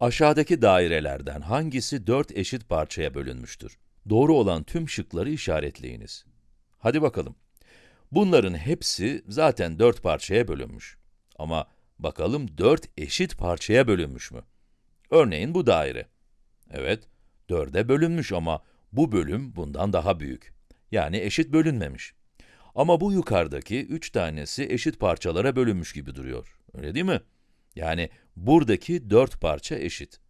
Aşağıdaki dairelerden hangisi 4 eşit parçaya bölünmüştür? Doğru olan tüm şıkları işaretleyiniz. Hadi bakalım. Bunların hepsi zaten 4 parçaya bölünmüş. Ama bakalım 4 eşit parçaya bölünmüş mü? Örneğin bu daire. Evet, 4'e bölünmüş ama bu bölüm bundan daha büyük. Yani eşit bölünmemiş. Ama bu yukarıdaki 3 tanesi eşit parçalara bölünmüş gibi duruyor. Öyle değil mi? Yani buradaki 4 parça eşit.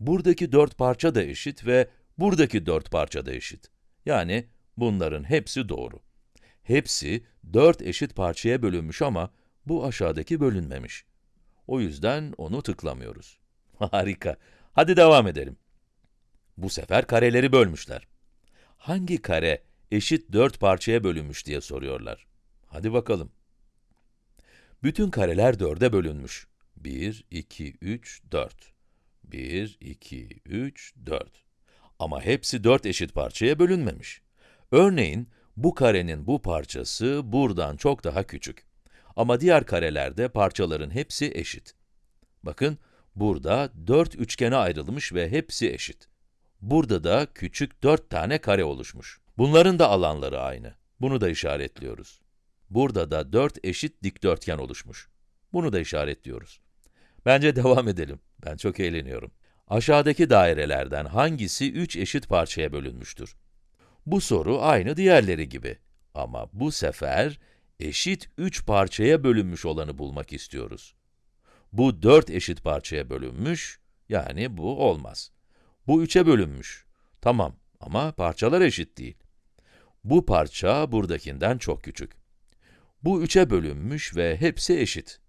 Buradaki 4 parça da eşit ve buradaki 4 parça da eşit. Yani bunların hepsi doğru. Hepsi 4 eşit parçaya bölünmüş ama bu aşağıdaki bölünmemiş. O yüzden onu tıklamıyoruz. Harika. Hadi devam edelim. Bu sefer kareleri bölmüşler. Hangi kare eşit 4 parçaya bölünmüş diye soruyorlar. Hadi bakalım. Bütün kareler 4'e bölünmüş. 1, 2, 3, 4. 1, 2, 3, 4. Ama hepsi 4 eşit parçaya bölünmemiş. Örneğin, bu karenin bu parçası buradan çok daha küçük. Ama diğer karelerde parçaların hepsi eşit. Bakın, burada 4 üçgene ayrılmış ve hepsi eşit. Burada da küçük 4 tane kare oluşmuş. Bunların da alanları aynı. Bunu da işaretliyoruz. Burada da 4 eşit dikdörtgen oluşmuş. Bunu da işaretliyoruz. Bence devam edelim. Ben çok eğleniyorum. Aşağıdaki dairelerden hangisi 3 eşit parçaya bölünmüştür? Bu soru aynı diğerleri gibi. Ama bu sefer eşit 3 parçaya bölünmüş olanı bulmak istiyoruz. Bu 4 eşit parçaya bölünmüş, yani bu olmaz. Bu 3'e bölünmüş. Tamam ama parçalar eşit değil. Bu parça buradakinden çok küçük. Bu 3'e bölünmüş ve hepsi eşit.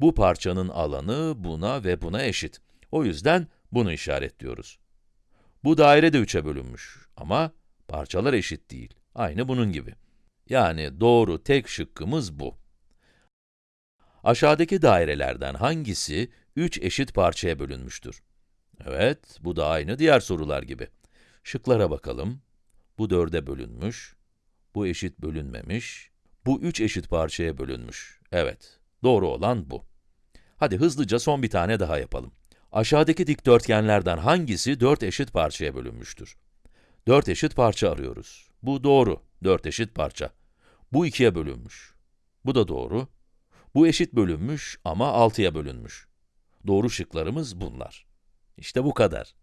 Bu parçanın alanı buna ve buna eşit. O yüzden bunu işaretliyoruz. Bu daire de 3'e bölünmüş ama parçalar eşit değil. Aynı bunun gibi. Yani doğru tek şıkkımız bu. Aşağıdaki dairelerden hangisi 3 eşit parçaya bölünmüştür? Evet, bu da aynı diğer sorular gibi. Şıklara bakalım. Bu 4'e bölünmüş, bu eşit bölünmemiş, bu 3 eşit parçaya bölünmüş. Evet, doğru olan bu. Hadi hızlıca son bir tane daha yapalım. Aşağıdaki dikdörtgenlerden hangisi 4 eşit parçaya bölünmüştür? 4 eşit parça arıyoruz. Bu doğru, 4 eşit parça. Bu 2'ye bölünmüş. Bu da doğru. Bu eşit bölünmüş ama 6'ya bölünmüş. Doğru şıklarımız bunlar. İşte bu kadar.